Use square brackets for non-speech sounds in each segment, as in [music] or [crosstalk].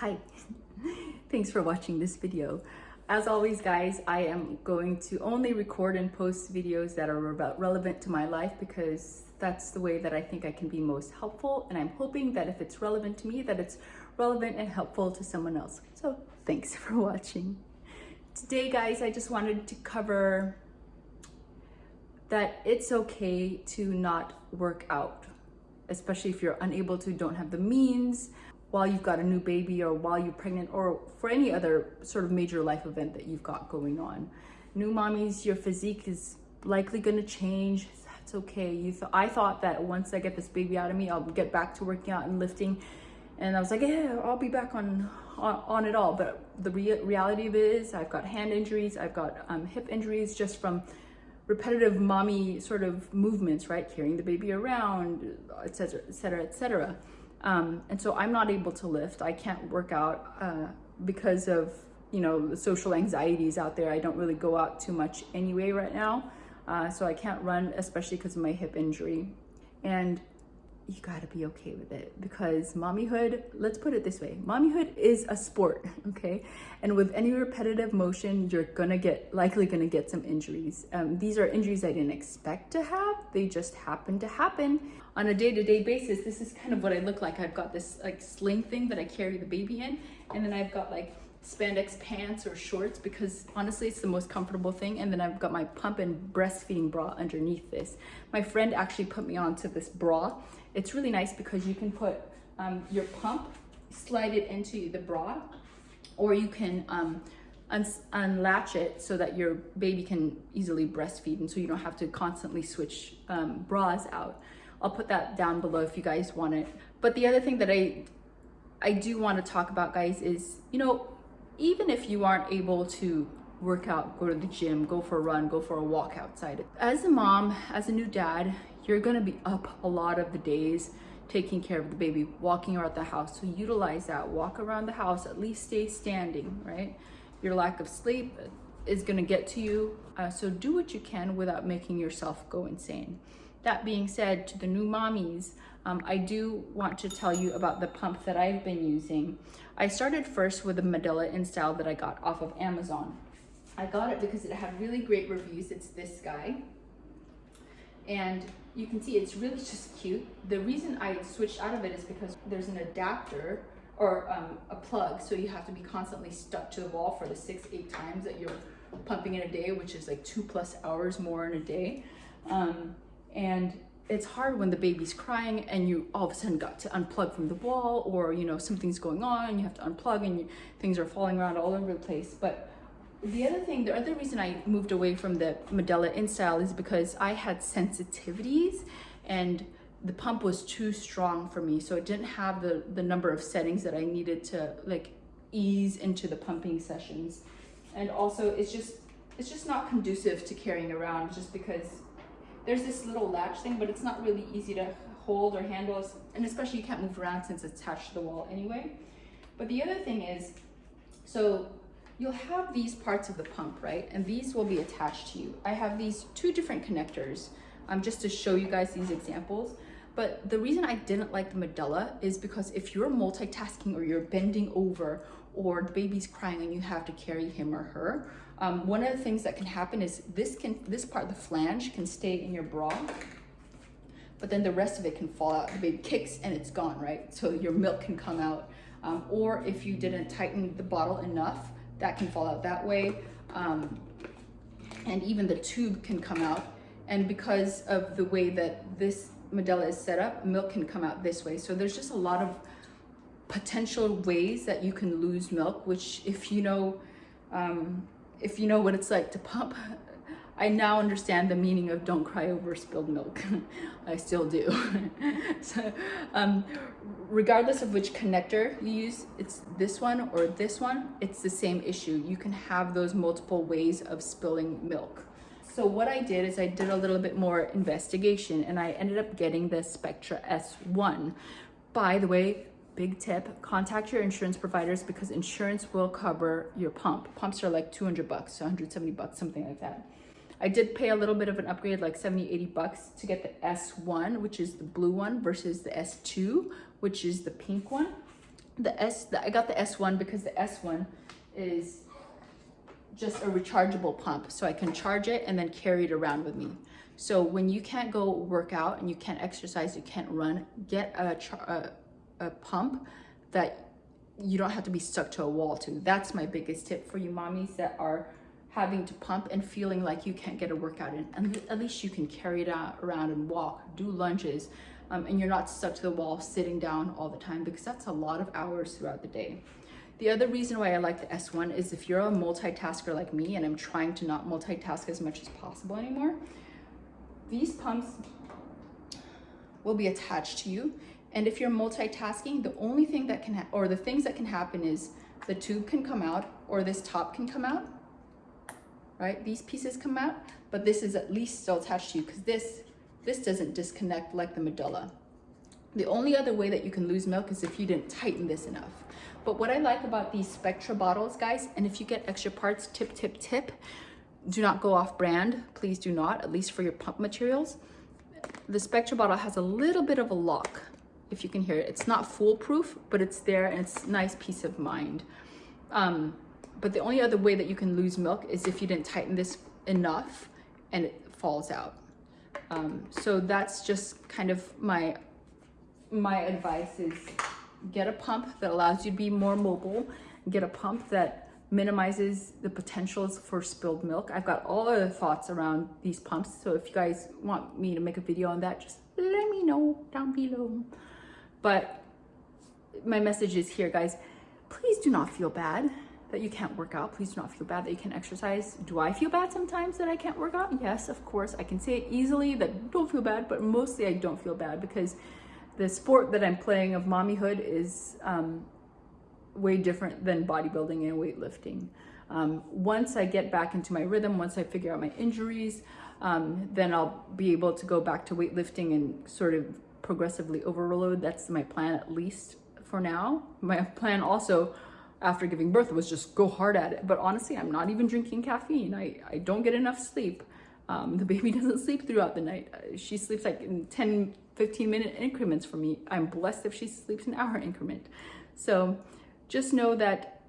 Hi, [laughs] thanks for watching this video. As always guys, I am going to only record and post videos that are about relevant to my life because that's the way that I think I can be most helpful and I'm hoping that if it's relevant to me that it's relevant and helpful to someone else. So thanks [laughs] for watching. Today guys, I just wanted to cover that it's okay to not work out, especially if you're unable to, don't have the means, while you've got a new baby or while you're pregnant or for any other sort of major life event that you've got going on. New mommies, your physique is likely going to change. That's okay. You th I thought that once I get this baby out of me, I'll get back to working out and lifting. And I was like, yeah, I'll be back on on, on it all. But the re reality of it is I've got hand injuries. I've got um, hip injuries just from repetitive mommy sort of movements, right? Carrying the baby around, et cetera, et cetera, et cetera. Um, and so I'm not able to lift. I can't work out uh, because of, you know, the social anxieties out there. I don't really go out too much anyway right now. Uh, so I can't run, especially because of my hip injury. And you gotta be okay with it because mommyhood, let's put it this way, mommyhood is a sport, [laughs] okay? And with any repetitive motion, you're gonna get, likely gonna get some injuries. Um, these are injuries I didn't expect to have, they just happen to happen. On a day-to-day -day basis, this is kind of what I look like. I've got this like sling thing that I carry the baby in, and then I've got like spandex pants or shorts because honestly it's the most comfortable thing and then I've got my pump and breastfeeding bra underneath this. My friend actually put me onto this bra. It's really nice because you can put um, your pump, slide it into the bra or you can um, un unlatch it so that your baby can easily breastfeed and so you don't have to constantly switch um, bras out. I'll put that down below if you guys want it. But the other thing that I I do want to talk about guys is, you know, even if you aren't able to work out, go to the gym, go for a run, go for a walk outside. As a mom, as a new dad, you're gonna be up a lot of the days taking care of the baby, walking around the house. So utilize that, walk around the house, at least stay standing, right? Your lack of sleep is gonna get to you. Uh, so do what you can without making yourself go insane. That being said, to the new mommies, um, I do want to tell you about the pump that I've been using. I started first with the Medela InStyle that I got off of Amazon. I got it because it had really great reviews. It's this guy. And you can see it's really just cute. The reason I switched out of it is because there's an adapter or um, a plug. So you have to be constantly stuck to the wall for the six, eight times that you're pumping in a day, which is like two plus hours more in a day. Um, and it's hard when the baby's crying and you all of a sudden got to unplug from the wall or you know something's going on and you have to unplug and you, things are falling around all over the place. But the other thing the other reason i moved away from the medela InStyle is because i had sensitivities and the pump was too strong for me. So it didn't have the the number of settings that i needed to like ease into the pumping sessions. And also it's just it's just not conducive to carrying around just because there's this little latch thing, but it's not really easy to hold or handle, and especially you can't move around since it's attached to the wall anyway. But the other thing is, so you'll have these parts of the pump, right? And these will be attached to you. I have these two different connectors um, just to show you guys these examples. But the reason I didn't like the Medela is because if you're multitasking or you're bending over or the baby's crying and you have to carry him or her, um, one of the things that can happen is this can this part, the flange, can stay in your bra, but then the rest of it can fall out. The baby kicks and it's gone, right? So your milk can come out. Um, or if you didn't tighten the bottle enough, that can fall out that way. Um, and even the tube can come out. And because of the way that this Medela is set up, milk can come out this way. So there's just a lot of potential ways that you can lose milk, which if you know um, if you know what it's like to pump, [laughs] I now understand the meaning of don't cry over spilled milk. [laughs] I still do. [laughs] so, um, regardless of which connector you use, it's this one or this one, it's the same issue. You can have those multiple ways of spilling milk. So what I did is I did a little bit more investigation and I ended up getting the Spectra S1. By the way, big tip, contact your insurance providers because insurance will cover your pump. Pumps are like 200 bucks, 170 bucks, something like that. I did pay a little bit of an upgrade, like 70, 80 bucks to get the S1, which is the blue one versus the S2, which is the pink one. The S, the, I got the S1 because the S1 is just a rechargeable pump. So I can charge it and then carry it around with me. So when you can't go work out and you can't exercise, you can't run, get a, a, a pump that you don't have to be stuck to a wall to. That's my biggest tip for you mommies that are having to pump and feeling like you can't get a workout in. And at least you can carry it out, around and walk, do lunges, um, and you're not stuck to the wall sitting down all the time because that's a lot of hours throughout the day. The other reason why I like the S1 is if you're a multitasker like me and I'm trying to not multitask as much as possible anymore, these pumps will be attached to you. And if you're multitasking, the only thing that can, or the things that can happen is the tube can come out or this top can come out, right? These pieces come out, but this is at least still attached to you because this, this doesn't disconnect like the Medela. The only other way that you can lose milk is if you didn't tighten this enough. But what I like about these Spectra bottles, guys, and if you get extra parts, tip, tip, tip, do not go off brand. Please do not, at least for your pump materials. The Spectra bottle has a little bit of a lock, if you can hear it. It's not foolproof, but it's there and it's nice peace of mind. Um, but the only other way that you can lose milk is if you didn't tighten this enough and it falls out. Um, so that's just kind of my my advice is get a pump that allows you to be more mobile, get a pump that minimizes the potentials for spilled milk. I've got all other thoughts around these pumps. So if you guys want me to make a video on that, just let me know down below. But my message is here, guys, please do not feel bad that you can't work out. Please do not feel bad that you can exercise. Do I feel bad sometimes that I can't work out? Yes, of course. I can say it easily that don't feel bad, but mostly I don't feel bad because the sport that I'm playing of mommyhood is um, way different than bodybuilding and weightlifting. Um, once I get back into my rhythm, once I figure out my injuries, um, then I'll be able to go back to weightlifting and sort of progressively overload. That's my plan at least for now. My plan also after giving birth was just go hard at it. But honestly, I'm not even drinking caffeine. I, I don't get enough sleep. Um, the [laughs] baby doesn't sleep throughout the night. Uh, she sleeps like in 10, 15 minute increments for me. I'm blessed if she sleeps an hour increment. So just know that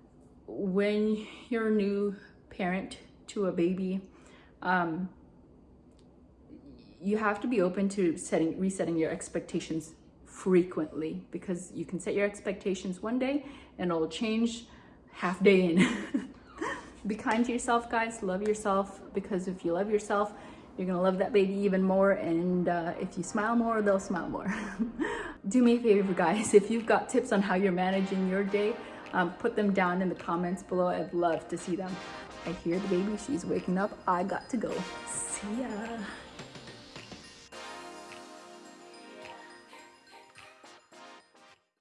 when you're a new parent to a baby, um, you have to be open to setting, resetting your expectations frequently because you can set your expectations one day and it'll change half day in. [laughs] be kind to yourself, guys. Love yourself because if you love yourself, you're gonna love that baby even more. And uh, if you smile more, they'll smile more. [laughs] Do me a favor, guys. If you've got tips on how you're managing your day, um, put them down in the comments below. I'd love to see them. I hear the baby. She's waking up. I got to go. See ya.